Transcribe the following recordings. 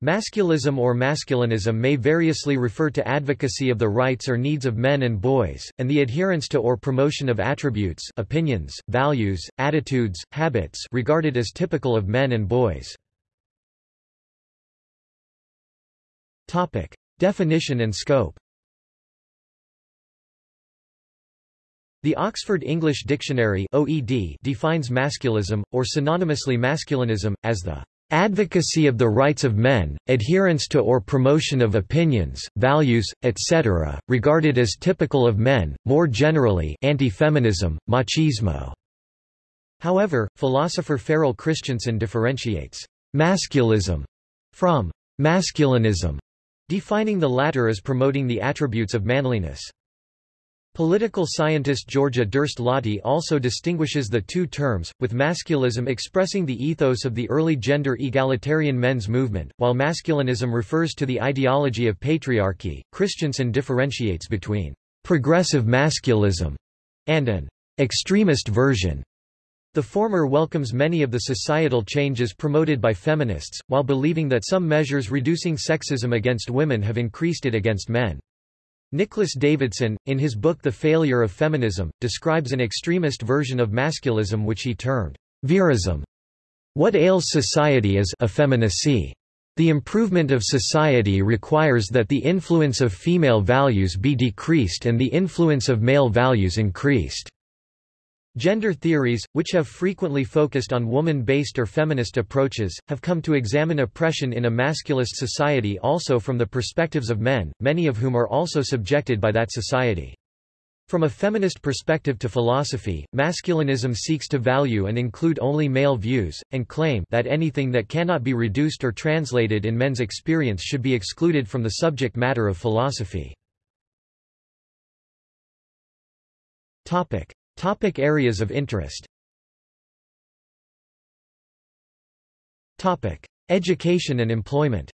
Masculism or masculinism may variously refer to advocacy of the rights or needs of men and boys, and the adherence to or promotion of attributes opinions, values, attitudes, habits regarded as typical of men and boys. Definition and scope The Oxford English Dictionary OED defines masculism, or synonymously masculinism, as the advocacy of the rights of men, adherence to or promotion of opinions, values, etc., regarded as typical of men, more generally anti-feminism, machismo. However, philosopher Ferrel Christensen differentiates masculism from masculinism, defining the latter as promoting the attributes of manliness. Political scientist Georgia Duerst-Lahti also distinguishes the two terms, with masculism expressing the ethos of the early gender egalitarian men's movement, while masculinism refers to the ideology of patriarchy. Christensen differentiates between progressive masculism and an extremist version. The former welcomes many of the societal changes promoted by feminists, while believing that some measures reducing sexism against women have increased it against men. Nicholas Davidson, in his book The Failure of Feminism, describes an extremist version of masculism which he termed virism. What ails society is effeminacy. The improvement of society requires that the influence of female values be decreased and the influence of male values increased. Gender theories, which have frequently focused on woman-based or feminist approaches, have come to examine oppression in a masculist society also from the perspectives of men, many of whom are also subjected by that society. From a feminist perspective to philosophy, masculinism seeks to value and include only male views, and claim that anything that cannot be reduced or translated in men's experience should be excluded from the subject matter of philosophy. Topic. Topic areas of interest Topic. Education and employment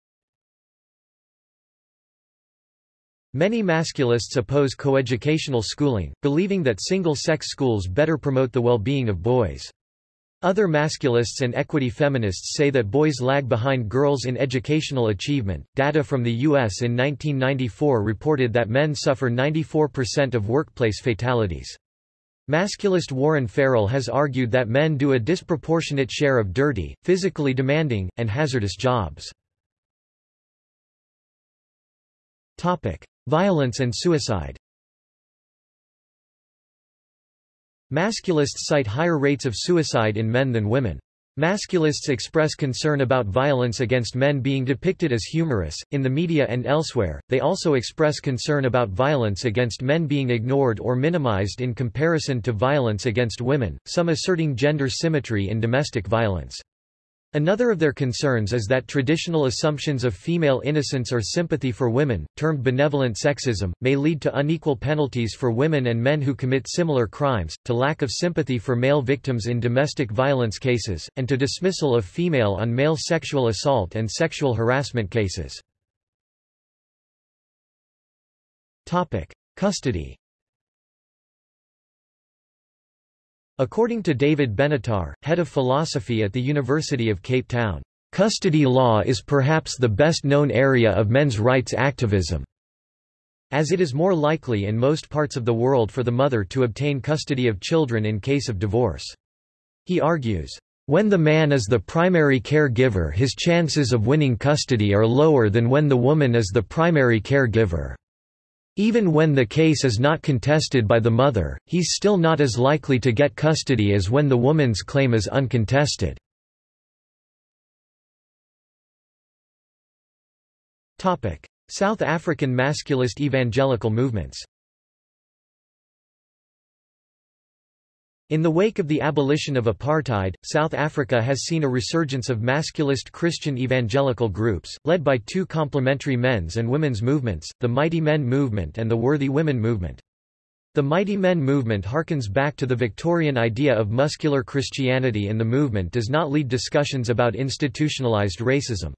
Many masculists oppose coeducational schooling, believing that single-sex schools better promote the well-being of boys. Other masculists and equity feminists say that boys lag behind girls in educational achievement. Data from the U.S. in 1994 reported that men suffer 94% of workplace fatalities. Masculist Warren Farrell has argued that men do a disproportionate share of dirty, physically demanding, and hazardous jobs. Topic. Violence and suicide Masculists cite higher rates of suicide in men than women. Masculists express concern about violence against men being depicted as humorous, in the media and elsewhere, they also express concern about violence against men being ignored or minimized in comparison to violence against women, some asserting gender symmetry in domestic violence. Another of their concerns is that traditional assumptions of female innocence or sympathy for women, termed benevolent sexism, may lead to unequal penalties for women and men who commit similar crimes, to lack of sympathy for male victims in domestic violence cases, and to dismissal of female on male sexual assault and sexual harassment cases. Custody According to David Benatar, head of philosophy at the University of Cape Town, custody law is perhaps the best known area of men's rights activism, as it is more likely in most parts of the world for the mother to obtain custody of children in case of divorce. He argues, when the man is the primary caregiver his chances of winning custody are lower than when the woman is the primary caregiver. Even when the case is not contested by the mother, he's still not as likely to get custody as when the woman's claim is uncontested. South African masculist evangelical movements In the wake of the abolition of apartheid, South Africa has seen a resurgence of masculist Christian evangelical groups, led by two complementary men's and women's movements, the Mighty Men movement and the Worthy Women movement. The Mighty Men movement harkens back to the Victorian idea of muscular Christianity and the movement does not lead discussions about institutionalized racism.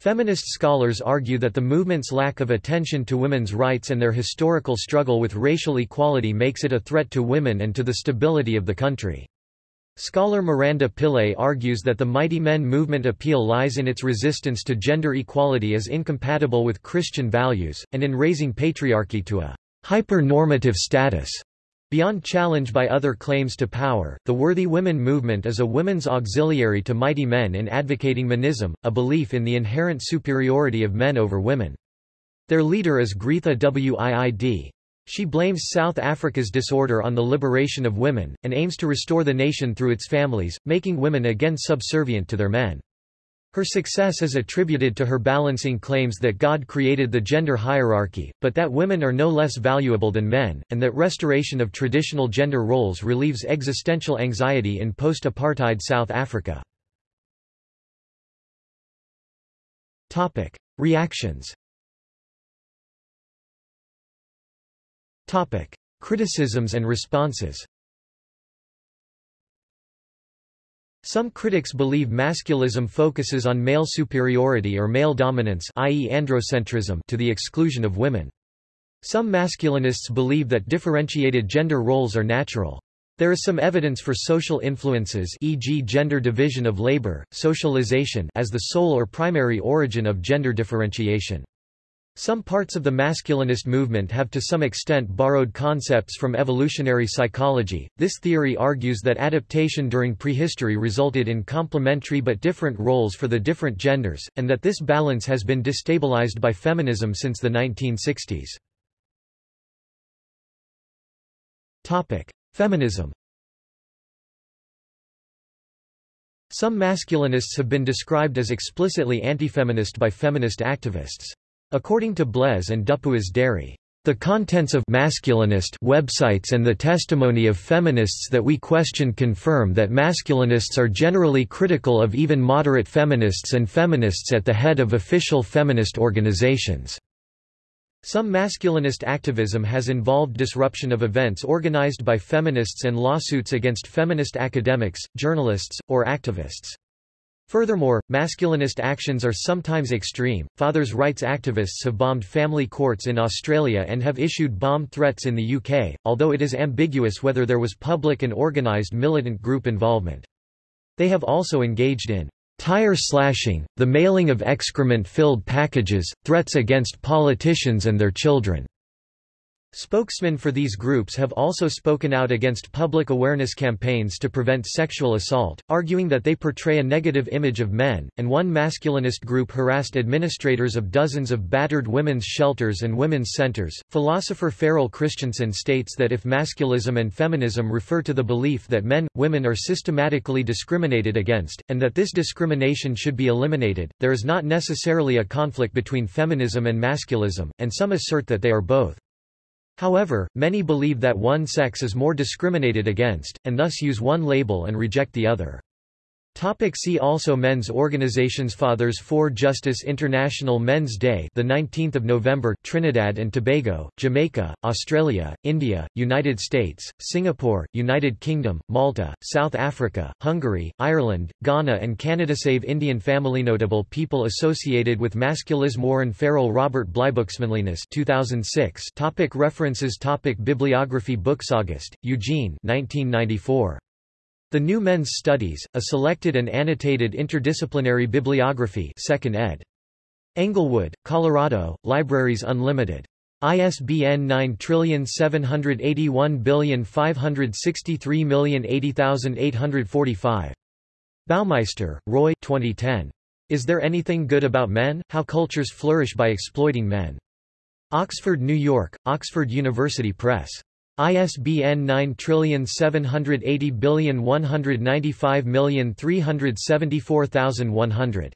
Feminist scholars argue that the movement's lack of attention to women's rights and their historical struggle with racial equality makes it a threat to women and to the stability of the country. Scholar Miranda Pillay argues that the Mighty Men movement appeal lies in its resistance to gender equality as incompatible with Christian values, and in raising patriarchy to a hyper-normative status. Beyond challenge by other claims to power, the Worthy Women movement is a women's auxiliary to Mighty Men in advocating monism, a belief in the inherent superiority of men over women. Their leader is Gretha Wiid. She blames South Africa's disorder on the liberation of women, and aims to restore the nation through its families, making women again subservient to their men. Her success is attributed to her balancing claims that God created the gender hierarchy, but that women are no less valuable than men, and that restoration of traditional gender roles relieves existential anxiety in post-apartheid South Africa. Reactions Topic: Criticisms and responses. Some critics believe masculism focuses on male superiority or male dominance i.e. androcentrism to the exclusion of women. Some masculinists believe that differentiated gender roles are natural. There is some evidence for social influences e.g. gender division of labor, socialization as the sole or primary origin of gender differentiation. Some parts of the masculinist movement have to some extent borrowed concepts from evolutionary psychology. This theory argues that adaptation during prehistory resulted in complementary but different roles for the different genders, and that this balance has been destabilized by feminism since the 1960s. Topic: Feminism. Some masculinists have been described as explicitly anti-feminist by feminist activists. According to Blaise and Dupuis Derry, the contents of masculinist websites and the testimony of feminists that we question confirm that masculinists are generally critical of even moderate feminists and feminists at the head of official feminist organizations. Some masculinist activism has involved disruption of events organized by feminists and lawsuits against feminist academics, journalists, or activists. Furthermore, masculinist actions are sometimes extreme. Fathers' rights activists have bombed family courts in Australia and have issued bomb threats in the UK, although it is ambiguous whether there was public and organised militant group involvement. They have also engaged in tire slashing, the mailing of excrement-filled packages, threats against politicians and their children, Spokesmen for these groups have also spoken out against public awareness campaigns to prevent sexual assault, arguing that they portray a negative image of men, and one masculinist group harassed administrators of dozens of battered women's shelters and women's centers. Philosopher Ferrel Christensen states that if masculism and feminism refer to the belief that men, women are systematically discriminated against, and that this discrimination should be eliminated, there is not necessarily a conflict between feminism and masculism, and some assert that they are both. However, many believe that one sex is more discriminated against, and thus use one label and reject the other. Topic see also Men's organizations Fathers for Justice International Men's Day the 19th of November Trinidad and Tobago Jamaica Australia India United States Singapore United Kingdom Malta South Africa Hungary Ireland Ghana and Canada Save Indian Family Notable people associated with masculism Warren Farrell Robert Blybooksmanliness 2006 topic References topic Bibliography Books August Eugene 1994 the New Men's Studies, a selected and annotated interdisciplinary bibliography 2nd ed. Englewood, Colorado, Libraries Unlimited. ISBN 9781563080845. Baumeister, Roy 2010. Is There Anything Good About Men? How Cultures Flourish by Exploiting Men. Oxford, New York, Oxford University Press. ISBN 9780195374100.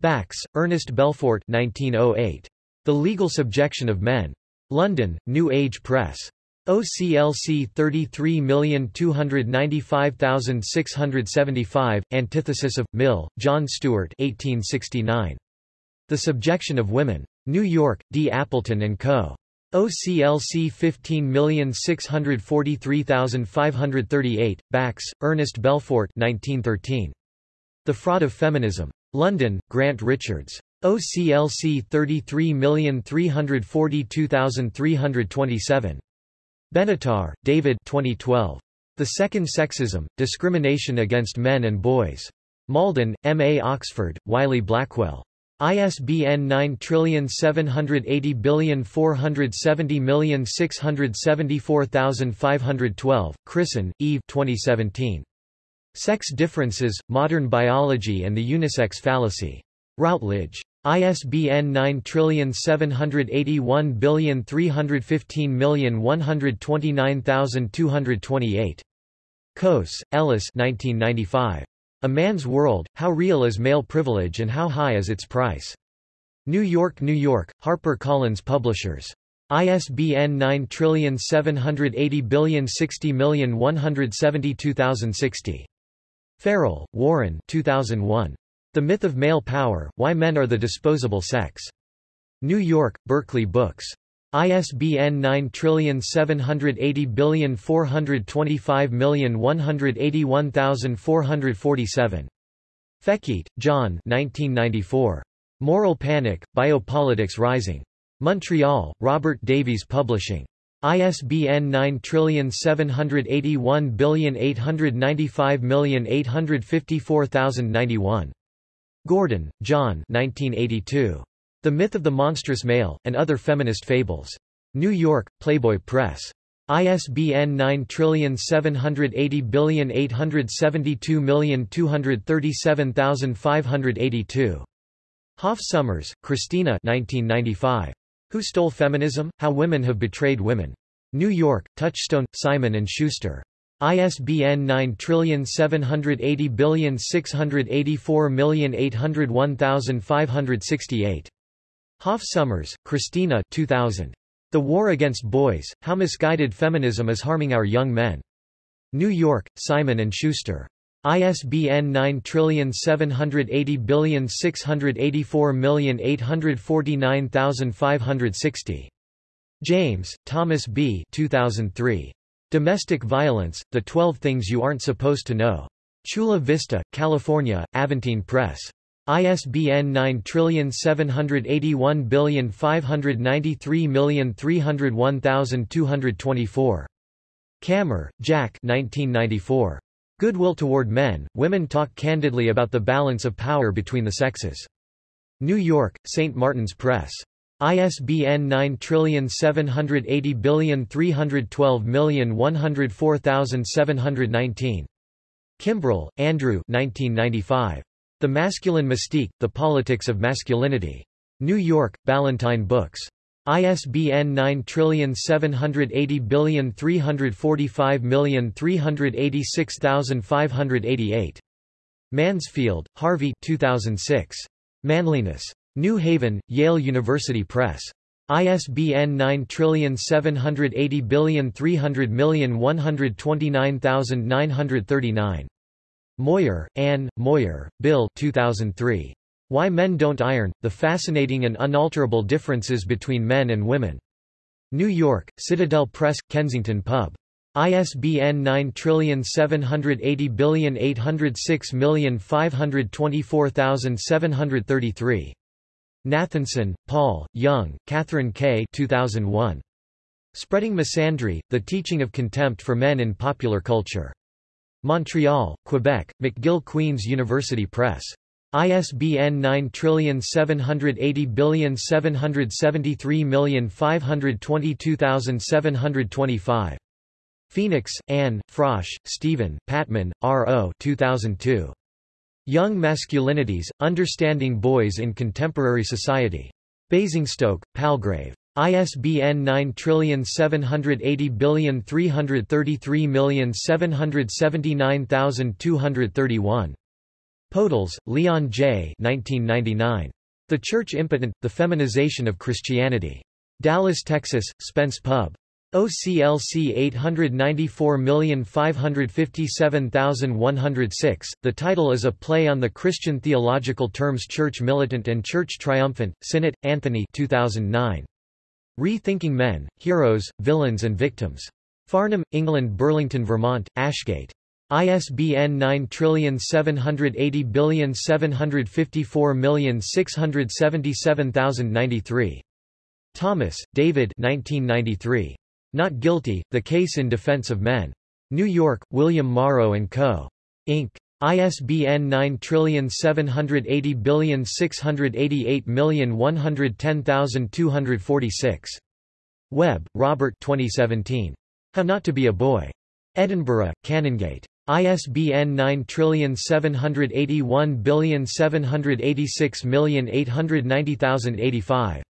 Bax, Ernest Belfort 1908. The Legal Subjection of Men. London, New Age Press. OCLC 33295675, Antithesis of, Mill, John Stuart 1869. The Subjection of Women. New York, D. Appleton & Co. OCLC 15643538, Bax, Ernest Belfort 1913. The Fraud of Feminism. London, Grant Richards. OCLC 33342327. Benatar, David 2012. The Second Sexism, Discrimination Against Men and Boys. Malden, M. A. Oxford, Wiley Blackwell. ISBN 9780470674512, Christen, Yves 2017. Sex Differences, Modern Biology and the Unisex Fallacy. Routledge. ISBN 9781315129228. Cose, Ellis 1995. A Man's World, How Real is Male Privilege and How High is Its Price? New York, New York, HarperCollins Publishers. ISBN 9780060172060. Farrell, Warren 2001. The Myth of Male Power, Why Men Are the Disposable Sex. New York, Berkley Books. ISBN 9780425181447. Fekete, John 1994. Moral Panic, Biopolitics Rising. Montreal, Robert Davies Publishing. ISBN 9781895854091. Gordon, John 1982. The Myth of the Monstrous Male, and Other Feminist Fables. New York, Playboy Press. ISBN 9780872237582. Hoff Sommers, Christina 1995. Who Stole Feminism? How Women Have Betrayed Women. New York, Touchstone, Simon & Schuster. ISBN 9780684801568. Hoff Sommers, Christina 2000. The War Against Boys, How Misguided Feminism is Harming Our Young Men. New York, Simon & Schuster. ISBN 9780684849560. James, Thomas B. 2003. Domestic Violence, The 12 Things You Aren't Supposed to Know. Chula Vista, California, Aventine Press. ISBN 9781593301224. Kammer, Jack 1994. Goodwill Toward Men, Women Talk Candidly About the Balance of Power Between the Sexes. New York, St. Martin's Press. ISBN 9780312104719. Kimbrell, Andrew 1995. The Masculine Mystique, The Politics of Masculinity. New York, Ballantine Books. ISBN 9780345386588. Mansfield, Harvey 2006. Manliness. New Haven, Yale University Press. ISBN 9780300129939. Moir, Anne, Moir, Bill 2003. Why Men Don't Iron, The Fascinating and Unalterable Differences Between Men and Women. New York, Citadel Press, Kensington Pub. ISBN 9780806524733. Nathanson, Paul, Young, Katherine K. 2001. Spreading Misandry, The Teaching of Contempt for Men in Popular Culture. Montreal, Quebec, McGill Queen's University Press. ISBN 9780773522725. Phoenix, Anne, Frosh, Stephen, Pattman, R. O. 2002. Young Masculinities, Understanding Boys in Contemporary Society. Basingstoke, Palgrave. ISBN 9780333779231. Podles, Leon J. 1999. The Church Impotent, The Feminization of Christianity. Dallas, Texas, Spence Pub. OCLC 894557106. The title is a play on the Christian theological terms Church Militant and Church Triumphant. Synnott, Anthony 2009. Rethinking Men, Heroes, Villains and Victims. Farnham, England Burlington, Vermont, Ashgate. ISBN 9780754677093. Thomas, David 1993. Not Guilty, The Case in Defense of Men. New York, William Morrow & Co. Inc. ISBN 9780688110246. Webb, Robert 2017. How Not to Be a Boy. Edinburgh, Canongate. ISBN 9781786890085.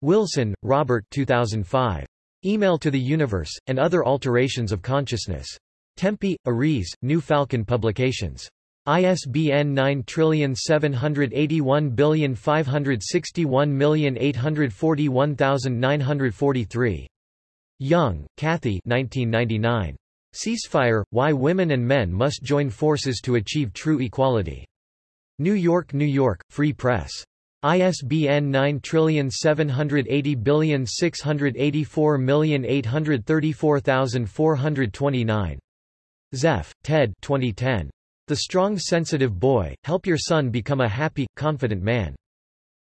Wilson, Robert 2005. Email to the Universe, and Other Alterations of Consciousness. Tempe, Ares, New Falcon Publications. ISBN 9781561841943. Young, Cathy 1999. Ceasefire, Why Women and Men Must Join Forces to Achieve True Equality. New York, New York, Free Press. ISBN 9780684834429. Zeff, Ted 2010. The Strong Sensitive Boy, Help Your Son Become a Happy, Confident Man.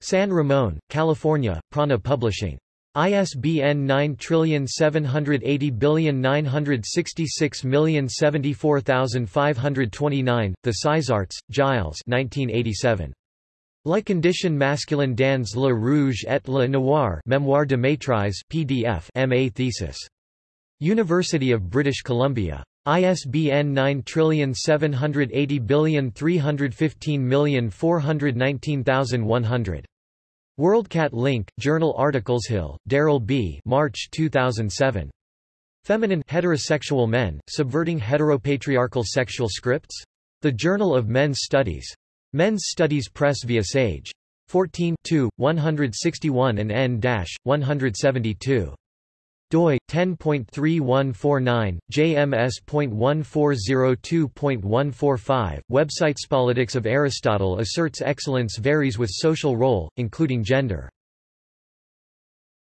San Ramon, California, Prana Publishing. ISBN 9780966074529, The Sizarts, Giles 1987. La condition masculine dans le rouge et le noir Memoir de maîtrise PDF MA thesis. University of British Columbia. ISBN 9780315419100. WorldCat Link, Journal Articles Hill, Darryl B. March 2007. Feminine heterosexual men, subverting heteropatriarchal sexual scripts? The Journal of Men's Studies. Men's Studies Press via Sage. 14 161 and n-172 doi 10.3149 jms.1402.145 Website Politics of Aristotle asserts excellence varies with social role including gender